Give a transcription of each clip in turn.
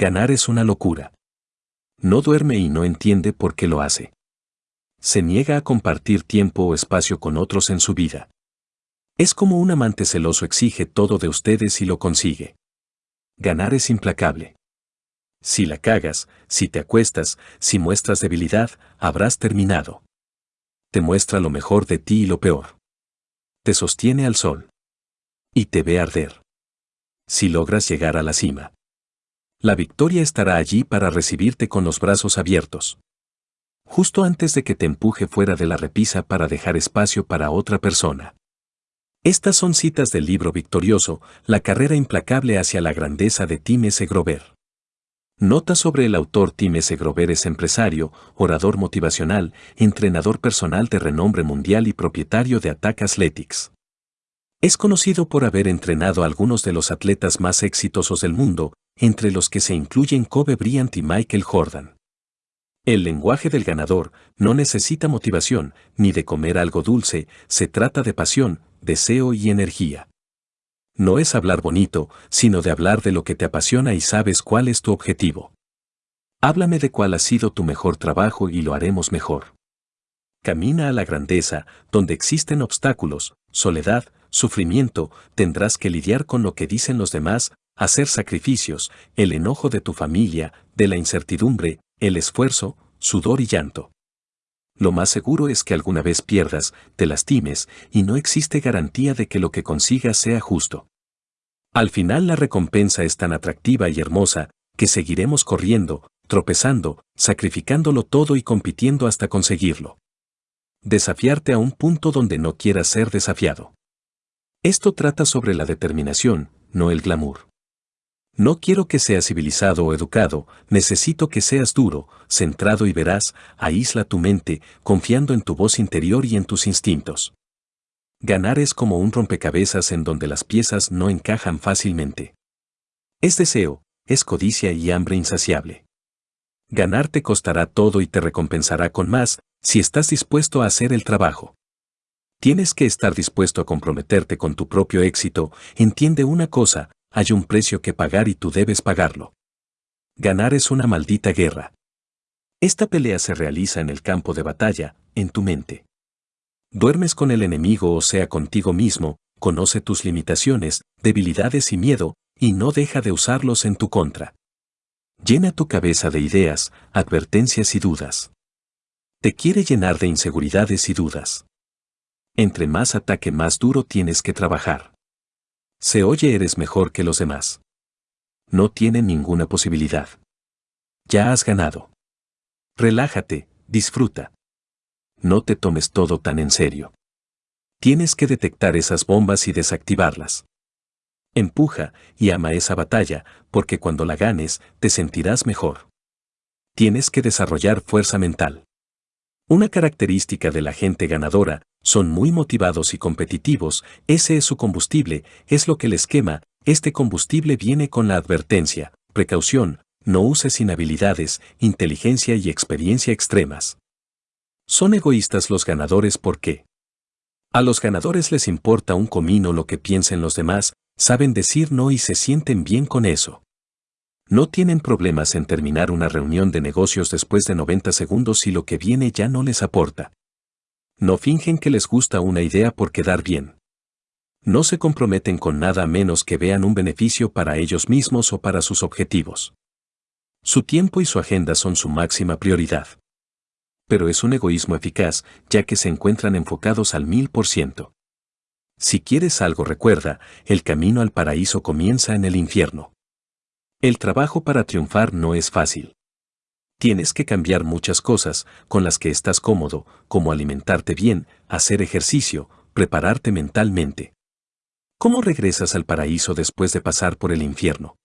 Ganar es una locura. No duerme y no entiende por qué lo hace. Se niega a compartir tiempo o espacio con otros en su vida. Es como un amante celoso exige todo de ustedes y lo consigue. Ganar es implacable. Si la cagas, si te acuestas, si muestras debilidad, habrás terminado. Te muestra lo mejor de ti y lo peor. Te sostiene al sol. Y te ve arder. Si logras llegar a la cima. La victoria estará allí para recibirte con los brazos abiertos. Justo antes de que te empuje fuera de la repisa para dejar espacio para otra persona. Estas son citas del libro victorioso, La carrera implacable hacia la grandeza de Tim S. Grover. Nota sobre el autor Tim S. Grover es empresario, orador motivacional, entrenador personal de renombre mundial y propietario de Attack Athletics. Es conocido por haber entrenado a algunos de los atletas más exitosos del mundo, entre los que se incluyen Kobe Bryant y Michael Jordan. El lenguaje del ganador no necesita motivación ni de comer algo dulce, se trata de pasión, deseo y energía. No es hablar bonito, sino de hablar de lo que te apasiona y sabes cuál es tu objetivo. Háblame de cuál ha sido tu mejor trabajo y lo haremos mejor. Camina a la grandeza, donde existen obstáculos, soledad, sufrimiento, tendrás que lidiar con lo que dicen los demás, hacer sacrificios, el enojo de tu familia, de la incertidumbre, el esfuerzo, sudor y llanto. Lo más seguro es que alguna vez pierdas, te lastimes, y no existe garantía de que lo que consigas sea justo. Al final la recompensa es tan atractiva y hermosa, que seguiremos corriendo, tropezando, sacrificándolo todo y compitiendo hasta conseguirlo. Desafiarte a un punto donde no quieras ser desafiado. Esto trata sobre la determinación, no el glamour. No quiero que seas civilizado o educado, necesito que seas duro, centrado y veraz, aísla tu mente, confiando en tu voz interior y en tus instintos. Ganar es como un rompecabezas en donde las piezas no encajan fácilmente. Es deseo, es codicia y hambre insaciable. Ganar te costará todo y te recompensará con más, si estás dispuesto a hacer el trabajo. Tienes que estar dispuesto a comprometerte con tu propio éxito, entiende una cosa, hay un precio que pagar y tú debes pagarlo. Ganar es una maldita guerra. Esta pelea se realiza en el campo de batalla, en tu mente. Duermes con el enemigo o sea contigo mismo, conoce tus limitaciones, debilidades y miedo, y no deja de usarlos en tu contra. Llena tu cabeza de ideas, advertencias y dudas. Te quiere llenar de inseguridades y dudas. Entre más ataque más duro tienes que trabajar. Se oye eres mejor que los demás. No tiene ninguna posibilidad. Ya has ganado. Relájate, disfruta. No te tomes todo tan en serio. Tienes que detectar esas bombas y desactivarlas. Empuja y ama esa batalla, porque cuando la ganes, te sentirás mejor. Tienes que desarrollar fuerza mental. Una característica de la gente ganadora, son muy motivados y competitivos, ese es su combustible, es lo que les quema, este combustible viene con la advertencia, precaución, no uses inhabilidades, inteligencia y experiencia extremas. Son egoístas los ganadores porque a los ganadores les importa un comino lo que piensen los demás, saben decir no y se sienten bien con eso. No tienen problemas en terminar una reunión de negocios después de 90 segundos si lo que viene ya no les aporta. No fingen que les gusta una idea por quedar bien. No se comprometen con nada menos que vean un beneficio para ellos mismos o para sus objetivos. Su tiempo y su agenda son su máxima prioridad. Pero es un egoísmo eficaz, ya que se encuentran enfocados al mil por ciento. Si quieres algo recuerda, el camino al paraíso comienza en el infierno. El trabajo para triunfar no es fácil. Tienes que cambiar muchas cosas con las que estás cómodo, como alimentarte bien, hacer ejercicio, prepararte mentalmente. ¿Cómo regresas al paraíso después de pasar por el infierno?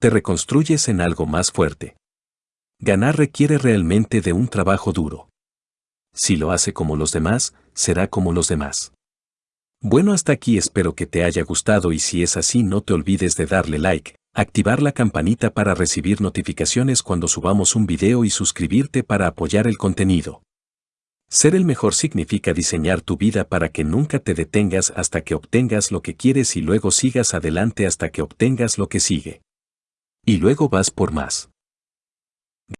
Te reconstruyes en algo más fuerte. Ganar requiere realmente de un trabajo duro. Si lo hace como los demás, será como los demás. Bueno, hasta aquí espero que te haya gustado y si es así no te olvides de darle like, activar la campanita para recibir notificaciones cuando subamos un video y suscribirte para apoyar el contenido. Ser el mejor significa diseñar tu vida para que nunca te detengas hasta que obtengas lo que quieres y luego sigas adelante hasta que obtengas lo que sigue. Y luego vas por más.